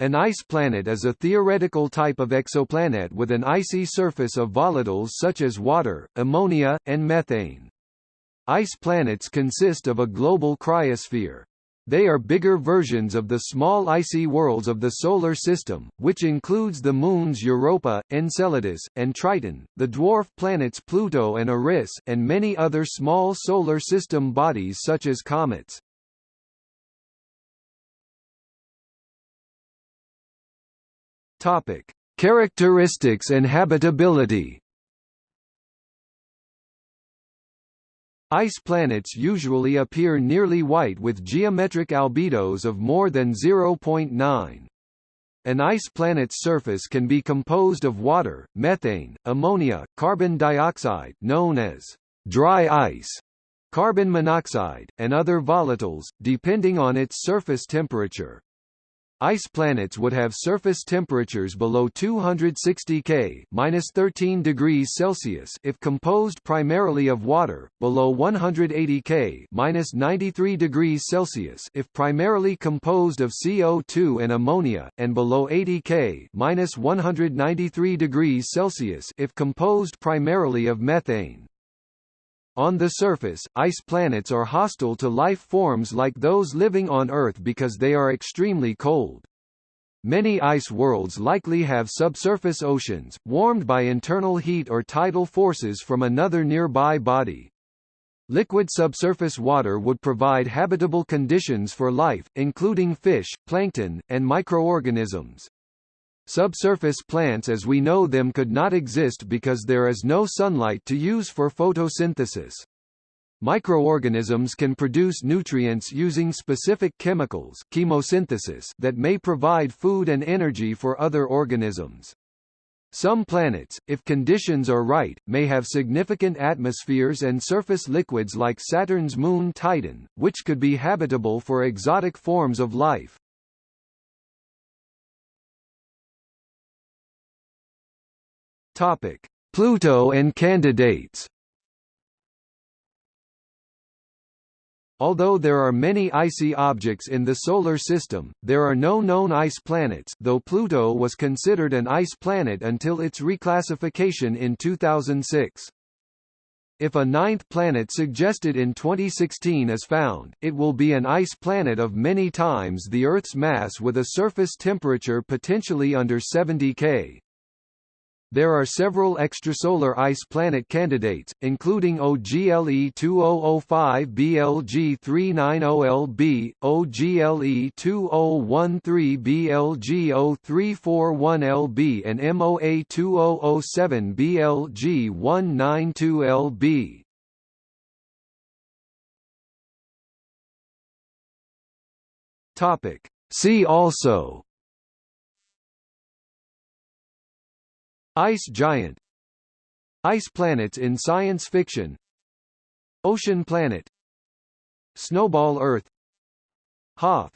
An ice planet is a theoretical type of exoplanet with an icy surface of volatiles such as water, ammonia, and methane. Ice planets consist of a global cryosphere. They are bigger versions of the small icy worlds of the Solar System, which includes the moons Europa, Enceladus, and Triton, the dwarf planets Pluto and Eris, and many other small Solar System bodies such as comets. Topic: Characteristics and habitability. Ice planets usually appear nearly white with geometric albedos of more than 0.9. An ice planet's surface can be composed of water, methane, ammonia, carbon dioxide known as dry ice, carbon monoxide, and other volatiles, depending on its surface temperature. Ice planets would have surface temperatures below 260 K (-13 degrees Celsius) if composed primarily of water, below 180 K (-93 degrees Celsius) if primarily composed of CO2 and ammonia, and below 80 K (-193 degrees Celsius) if composed primarily of methane. On the surface, ice planets are hostile to life forms like those living on Earth because they are extremely cold. Many ice worlds likely have subsurface oceans, warmed by internal heat or tidal forces from another nearby body. Liquid subsurface water would provide habitable conditions for life, including fish, plankton, and microorganisms. Subsurface plants as we know them could not exist because there is no sunlight to use for photosynthesis. Microorganisms can produce nutrients using specific chemicals chemosynthesis that may provide food and energy for other organisms. Some planets, if conditions are right, may have significant atmospheres and surface liquids like Saturn's moon Titan, which could be habitable for exotic forms of life. Topic: Pluto and candidates. Although there are many icy objects in the Solar System, there are no known ice planets though Pluto was considered an ice planet until its reclassification in 2006. If a ninth planet suggested in 2016 is found, it will be an ice planet of many times the Earth's mass with a surface temperature potentially under 70 K. There are several extrasolar ice planet candidates, including OGLE 2005 BLG 390LB, OGLE 2013 BLG 0341LB and MOA 2007 BLG 192LB. Topic. See also Ice giant. Ice planets in science fiction. Ocean planet. Snowball Earth. Hoth